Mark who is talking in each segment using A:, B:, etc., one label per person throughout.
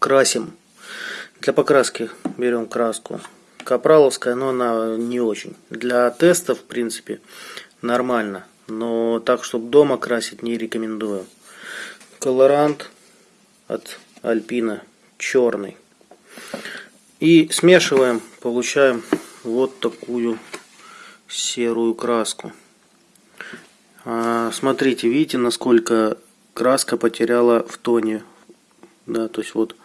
A: красим. Для покраски берем краску капраловская, но она не очень. Для теста, в принципе, нормально. Но так, чтобы дома красить, не рекомендую. Колорант от Альпина черный. И смешиваем, получаем вот такую серую краску. А, смотрите, видите, насколько краска потеряла в тоне. Да, то есть вот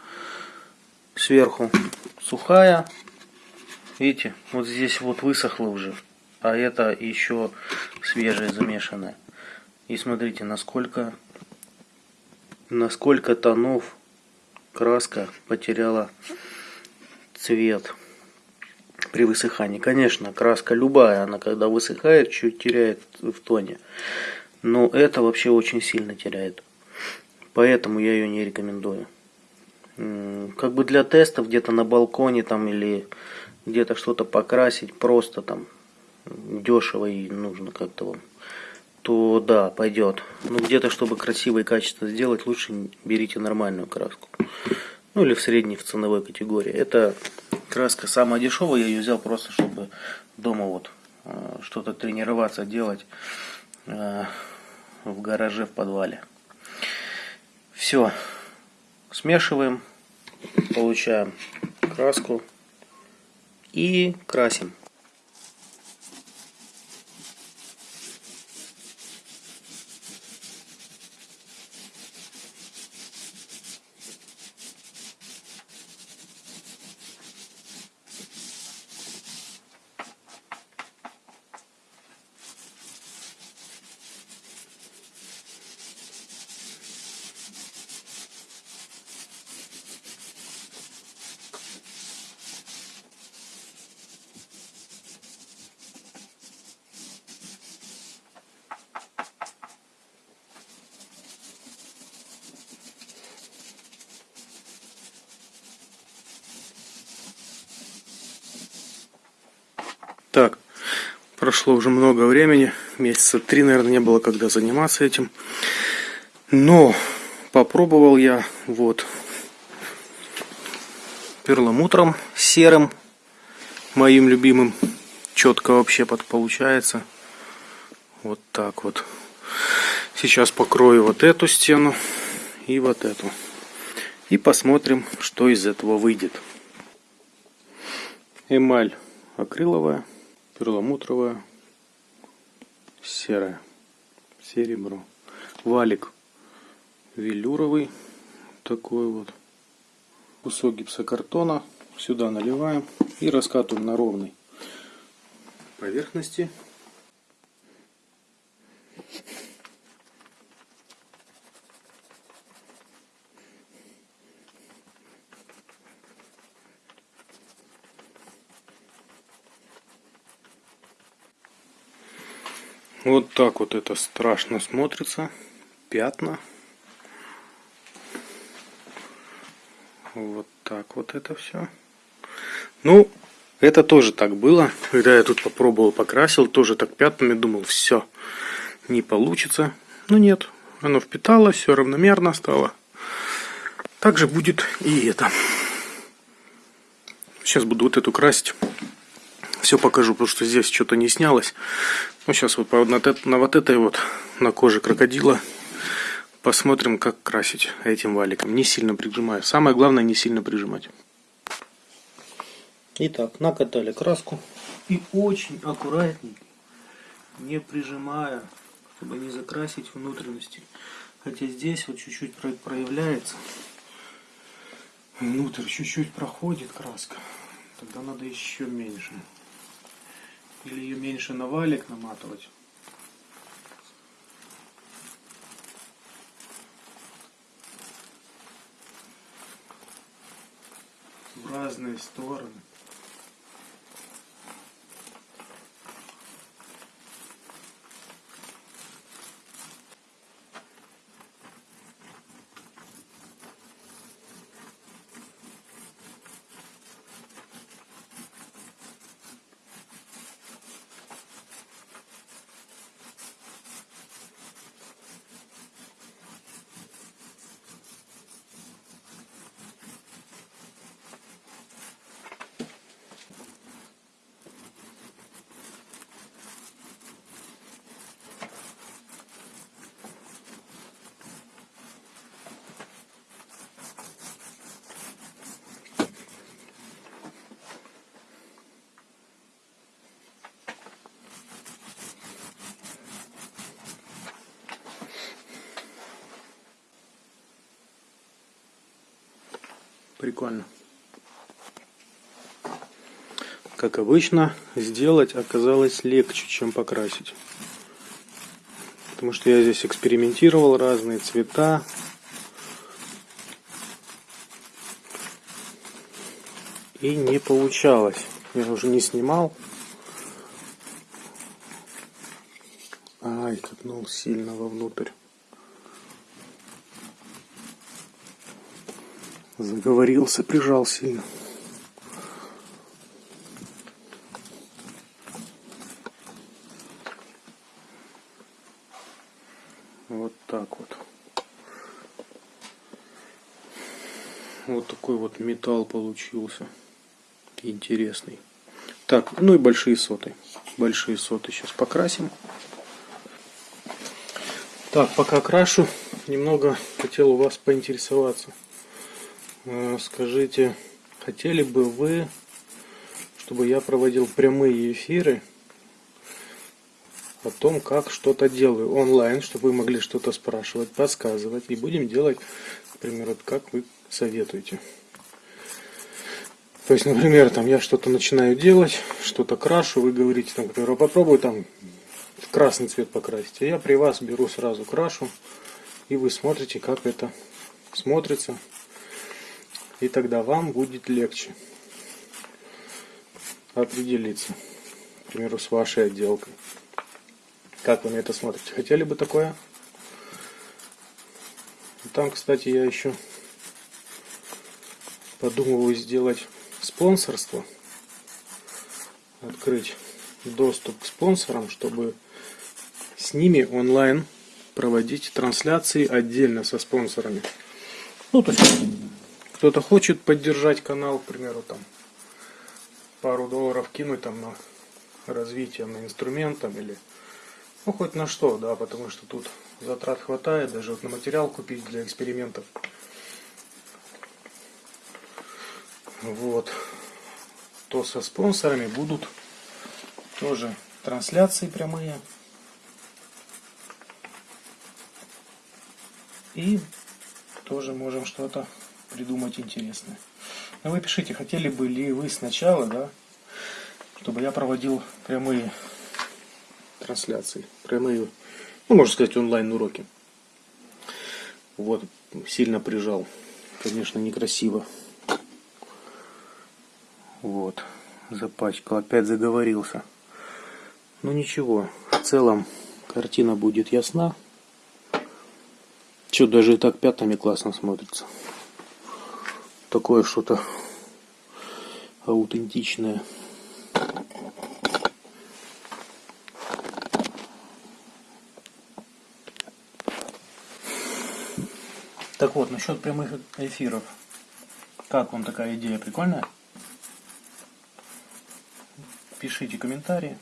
A: сверху сухая. Видите, вот здесь вот высохло уже. А это еще свежее замешанное. И смотрите, насколько, насколько тонов краска потеряла цвет при высыхании. Конечно, краска любая, она когда высыхает, чуть теряет в тоне. Но это вообще очень сильно теряет. Поэтому я ее не рекомендую. Как бы для тестов где-то на балконе там или где-то что-то покрасить просто там дешево и нужно как-то вам то да, пойдет. Но где-то, чтобы красиво и качественно сделать, лучше берите нормальную краску. Ну или в средней, в ценовой категории. Это краска самая дешевая, я ее взял просто, чтобы дома вот э, что-то тренироваться, делать э, в гараже, в подвале. Все, смешиваем, получаем краску и красим. Так, прошло уже много времени, месяца три, наверное, не было когда заниматься этим. Но попробовал я вот перламутром серым, моим любимым. Четко вообще под получается. Вот так вот. Сейчас покрою вот эту стену и вот эту. И посмотрим, что из этого выйдет. Эмаль акриловая перламутровая, серая, серебро. Валик велюровый, такой вот. Кусок гипсокартона сюда наливаем и раскатываем на ровной поверхности. Вот так вот это страшно смотрится. Пятна. Вот так вот это все. Ну, это тоже так было. Когда я тут попробовал, покрасил, тоже так пятнами думал, все, не получится. Но нет, оно впитало, все равномерно стало. Также будет и это. Сейчас буду вот эту красить все покажу, потому что здесь что-то не снялось. Ну, сейчас вот на, на вот этой вот, на коже крокодила, посмотрим, как красить этим валиком. Не сильно прижимаю. Самое главное, не сильно прижимать. Итак, накатали краску. И очень аккуратненько, не прижимая, чтобы не закрасить внутренности. Хотя здесь вот чуть-чуть проявляется. Внутрь чуть-чуть проходит краска. Тогда надо еще меньше. Или ее меньше на валик наматывать. В разные стороны. Прикольно. Как обычно, сделать оказалось легче, чем покрасить. Потому что я здесь экспериментировал разные цвета. И не получалось. Я уже не снимал. Ай, катнул сильно вовнутрь. Заговорился, прижал сильно. Вот так вот. Вот такой вот металл получился. Интересный. Так, ну и большие соты. Большие соты сейчас покрасим. Так, пока крашу, немного хотел у вас поинтересоваться. Э, скажите, хотели бы вы, чтобы я проводил прямые эфиры о том, как что-то делаю онлайн, чтобы вы могли что-то спрашивать, подсказывать, и будем делать, например, вот как вы советуете. То есть, например, там я что-то начинаю делать, что-то крашу, вы говорите, там, например, «А попробуй там красный цвет покрасить. А я при вас беру сразу крашу, и вы смотрите, как это смотрится. И тогда вам будет легче определиться, к примеру, с вашей отделкой. Как вы на это смотрите? Хотели бы такое? Там, кстати, я еще подумываю сделать спонсорство. Открыть доступ к спонсорам, чтобы с ними онлайн проводить трансляции отдельно со спонсорами. Ну, то есть, кто-то хочет поддержать канал, к примеру, там, пару долларов кинуть там на развитие на инструмент или ну хоть на что, да, потому что тут затрат хватает, даже вот на материал купить для экспериментов. Вот. То со спонсорами будут тоже трансляции прямые. И тоже можем что-то придумать интересное. Но вы пишите, хотели бы ли вы сначала, да, чтобы я проводил прямые трансляции, прямые, ну, можно сказать, онлайн-уроки. Вот, сильно прижал. Конечно, некрасиво. Вот, запачкал, опять заговорился. Ну ничего, в целом картина будет ясна. Что, даже и так пятнами классно смотрится. Такое что-то аутентичное. Так вот, насчет прямых эфиров. Как вам такая идея? Прикольная? Пишите комментарии.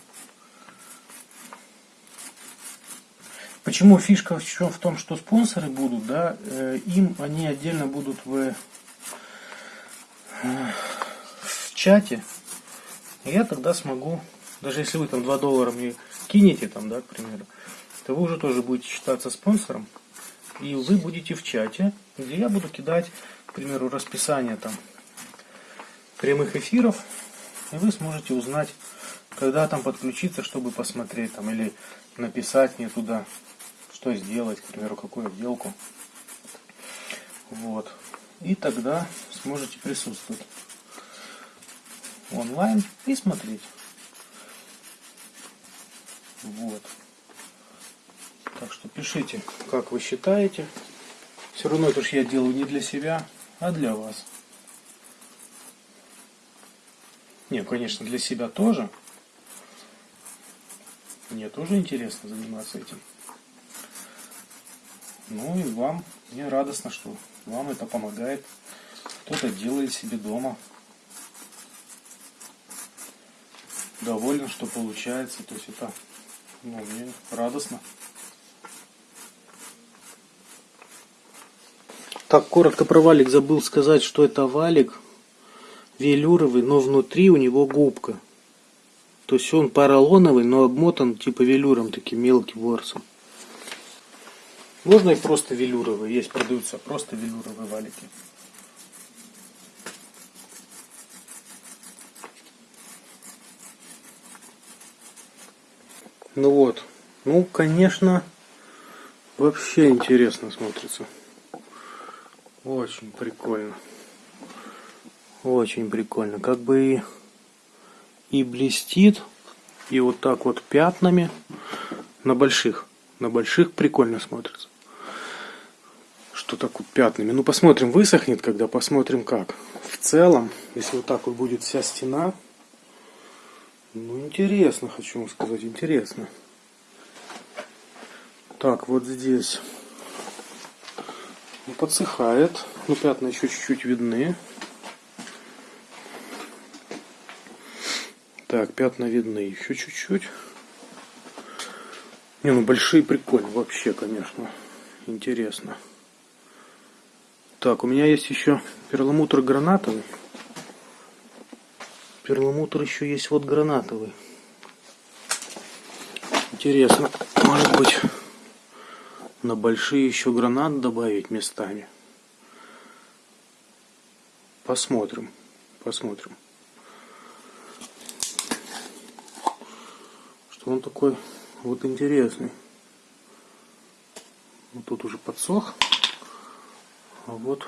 A: Почему фишка еще в том, что спонсоры будут, да, э, им они отдельно будут в, в чате. Я тогда смогу, даже если вы там 2 доллара мне кинете, там, да, к примеру, то вы уже тоже будете считаться спонсором. И вы будете в чате, где я буду кидать, к примеру, расписание там прямых эфиров, и вы сможете узнать, когда там подключиться, чтобы посмотреть там, или написать мне туда что сделать, к примеру, какую отделку. Вот. И тогда сможете присутствовать онлайн и смотреть. Вот. Так что пишите, как вы считаете. Все равно это же я делаю не для себя, а для вас. Не, конечно, для себя тоже. Мне тоже интересно заниматься этим. Ну и вам, мне радостно, что вам это помогает. Кто-то делает себе дома. Доволен, что получается. То есть это, ну, мне радостно. Так, коротко про валик забыл сказать, что это валик велюровый, но внутри у него губка. То есть он поролоновый, но обмотан типа велюром таким мелким ворсом. Можно и просто велюровые. Есть, продаются просто велюровые валики. Ну вот. Ну, конечно, вообще интересно смотрится. Очень прикольно. Очень прикольно. Как бы и, и блестит, и вот так вот пятнами на больших. На больших прикольно смотрится. Что так вот пятнами. Ну, посмотрим, высохнет, когда посмотрим как. В целом, если вот так вот будет вся стена, ну, интересно, хочу вам сказать, интересно. Так, вот здесь ну, подсыхает. Ну, пятна еще чуть-чуть видны. Так, пятна видны еще чуть-чуть. Не, ну большие прикольно вообще, конечно. Интересно. Так, у меня есть еще перламутр гранатовый перламутр еще есть вот гранатовый. Интересно, может быть на большие еще гранат добавить местами. Посмотрим, посмотрим. Что он такой вот интересный. Вот тут уже подсох. А вот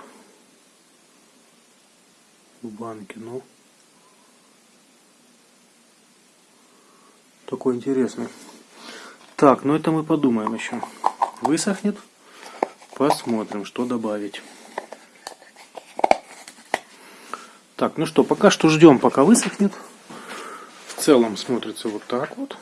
A: в банке, ну. Такой интересный. Так, ну это мы подумаем еще. Высохнет. Посмотрим, что добавить. Так, ну что, пока что ждем, пока высохнет. В целом смотрится вот так вот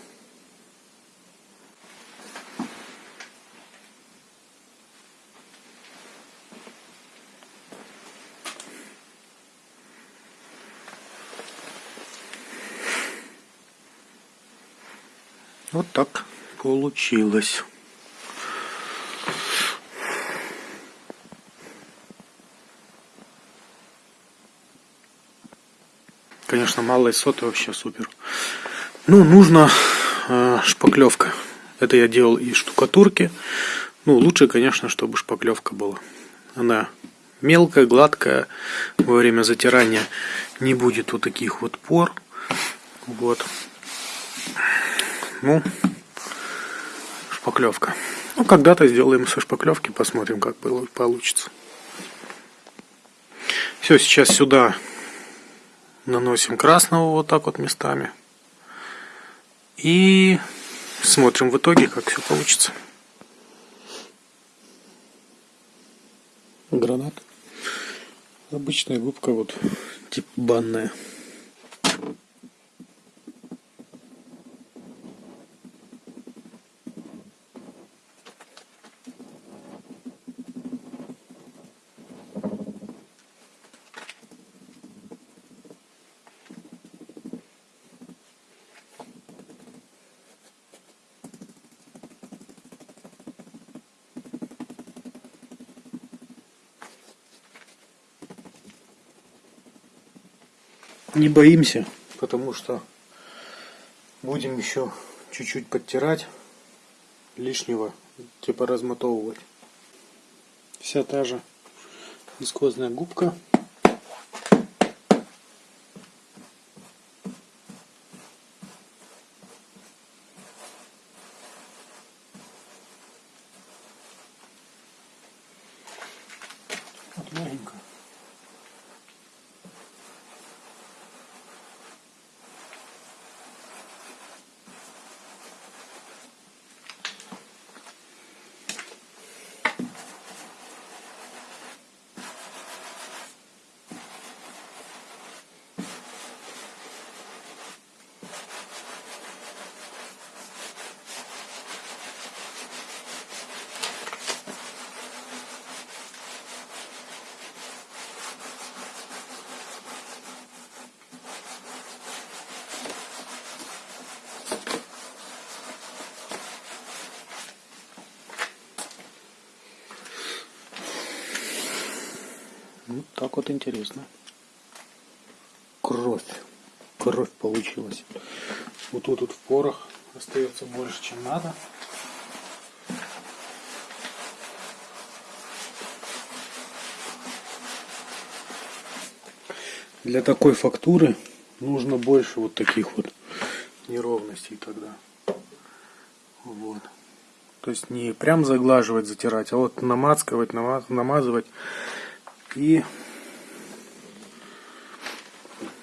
A: так получилось. Конечно, малые соты вообще супер. Ну, нужна э, шпаклевка. Это я делал из штукатурки. Ну, лучше, конечно, чтобы шпаклевка была. Она мелкая, гладкая. Во время затирания не будет вот таких вот пор. Вот. Ну, шпаклевка. Ну, когда-то сделаем со шпаклевки, посмотрим, как получится. Все, сейчас сюда наносим красного вот так вот местами. И смотрим в итоге, как все получится. Гранат. Обычная губка, вот, типа банная. Не боимся, потому что будем еще чуть-чуть подтирать лишнего, типа размотовывать. Вся та же вискозная губка. Вот маленькая. Так вот интересно. Кровь. Кровь получилась. Вот тут вот в порох остается больше, чем надо. Для такой фактуры нужно больше вот таких вот неровностей тогда.
B: Вот. То есть не прям заглаживать, затирать, а вот намазывать, намазывать и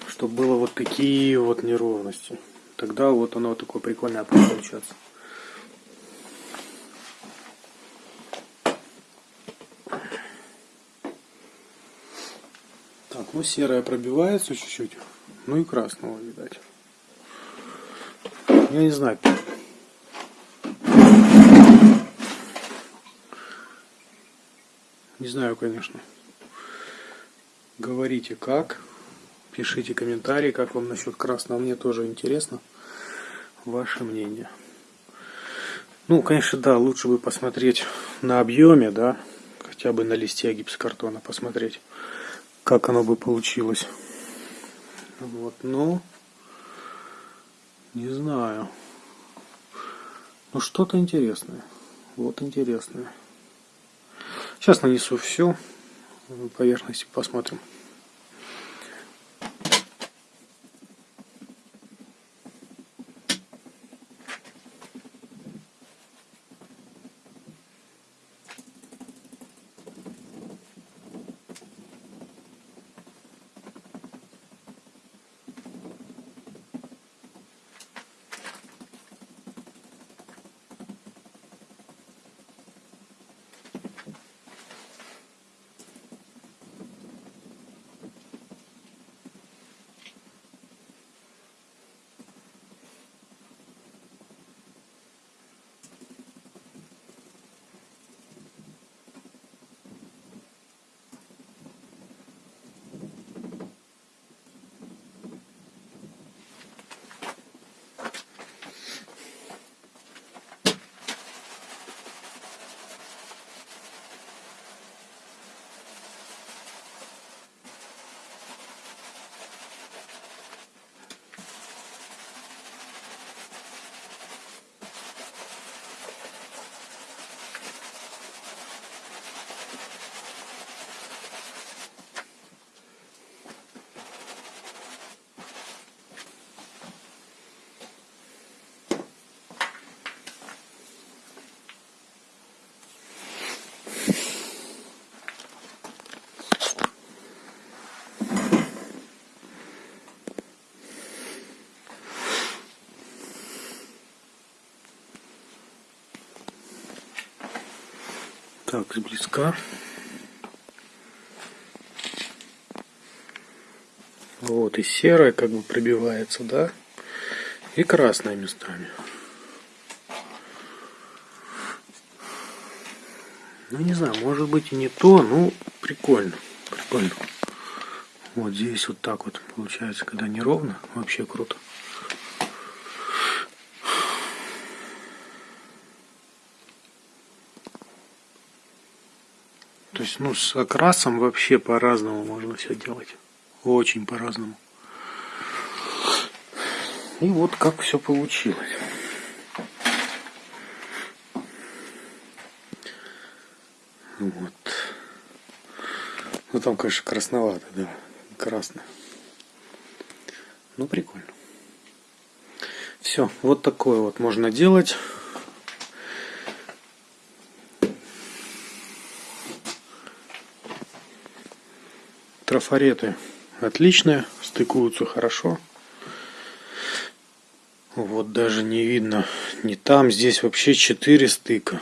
B: чтобы было вот такие вот неровности. Тогда вот оно такое прикольное будет получаться. Так, ну серая пробивается чуть-чуть. Ну и красного, видать. Я не знаю. Не знаю, конечно. Говорите как. Пишите комментарии, как вам насчет красного. Мне тоже интересно ваше мнение. Ну, конечно, да, лучше бы посмотреть на объеме, да, хотя бы на листе гипсокартона посмотреть, как оно бы получилось. Вот, но не знаю. Ну, что-то интересное. Вот интересное. Сейчас нанесу все поверхности, посмотрим. Так, близка. Вот, и серая как бы пробивается, да? И красная местами. Ну, не знаю, может быть и не то, ну, прикольно, прикольно. Вот здесь вот так вот получается, когда неровно, вообще круто. Есть, ну, с окрасом вообще по-разному можно все делать. Очень по-разному. И вот как все получилось. Вот. Ну там, конечно, красновато, да. Красно. Ну, прикольно. Все, вот такое вот можно делать. Трафареты отличные, стыкуются хорошо. Вот даже не видно, не там, здесь вообще 4 стыка.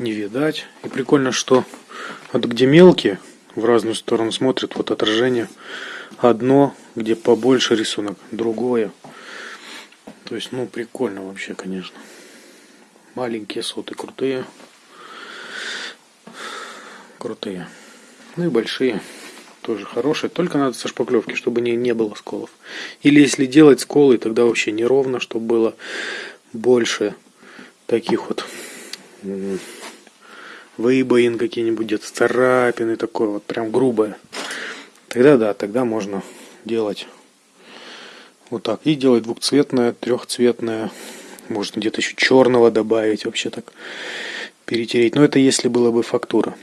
B: Не видать. И прикольно, что вот где мелкие, в разную сторону смотрят, вот отражение одно, где побольше рисунок, другое. То есть, ну, прикольно вообще, конечно. Маленькие соты крутые. Крутые. Ну и большие тоже хорошие. Только надо со шпаклевки, чтобы не, не было сколов. Или если делать сколы, тогда вообще неровно, чтобы было больше таких вот выбоин какие-нибудь, где-то царапины, такое вот прям грубое. Тогда да, тогда можно делать вот так. И делать двухцветное, трехцветное. Можно где-то еще черного добавить, вообще так перетереть. Но это если была бы фактура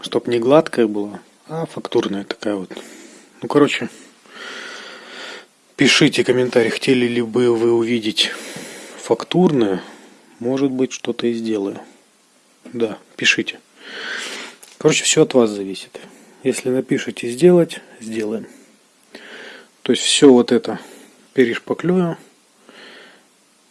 B: чтоб не гладкая была, а фактурная такая вот. Ну, короче, пишите комментарии, хотели ли бы вы увидеть фактурное, может быть, что-то и сделаю. Да, пишите. Короче, все от вас зависит. Если напишите сделать, сделаем. То есть все вот это перешпаклюю.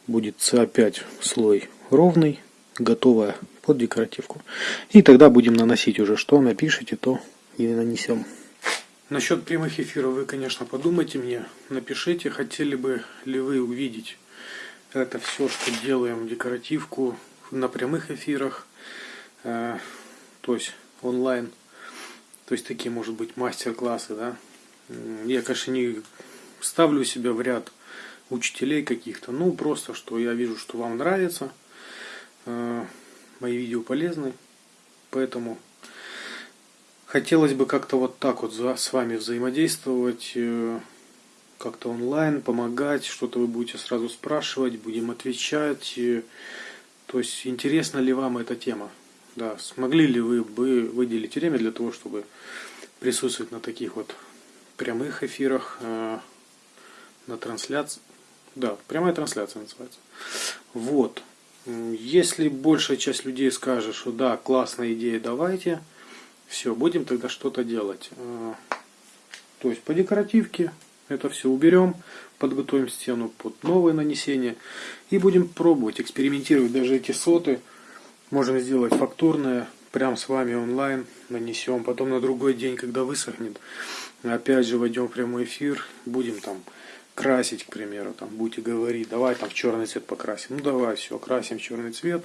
B: Будет опять слой ровный, готовая под декоративку. И тогда будем наносить уже что напишите, то и нанесем. Насчет прямых эфиров вы, конечно, подумайте мне, напишите, хотели бы ли вы увидеть это все, что делаем декоративку на прямых эфирах, э, то есть онлайн, то есть такие, может быть, мастер-классы, да. Я, конечно, не ставлю себя в ряд учителей каких-то, ну, просто, что я вижу, что вам нравится, э, мои видео полезны, поэтому хотелось бы как-то вот так вот с вами взаимодействовать, э, как-то онлайн, помогать, что-то вы будете сразу спрашивать, будем отвечать. То есть, интересна ли вам эта тема? Да, смогли ли вы бы выделить время для того, чтобы присутствовать на таких вот прямых эфирах, э, на трансляции? Да, прямая трансляция называется. Вот. Если большая часть людей скажет, что да, классная идея, давайте, все, будем тогда что-то делать. Э, то есть по декоративке это все уберем, подготовим стену под новое нанесение и будем пробовать, экспериментировать. Даже эти соты можем сделать фактурные, прям с вами онлайн нанесем. Потом на другой день, когда высохнет, опять же войдем в прямой эфир, будем там красить, к примеру, там будете говорить, давай там в черный цвет покрасим. Ну давай, все, красим в черный цвет.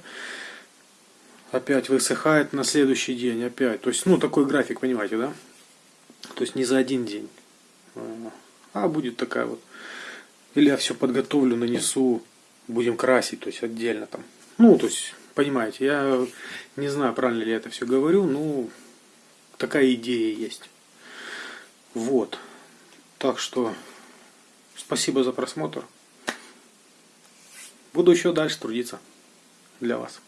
B: Опять высыхает на следующий день, опять. То есть, ну, такой график, понимаете, да? То есть не за один день. А будет такая вот. Или я все подготовлю, нанесу, будем красить, то есть отдельно там. Ну, то есть, понимаете, я не знаю, правильно ли я это все говорю, но такая идея есть. Вот. Так что спасибо за просмотр. Буду еще дальше трудиться для вас.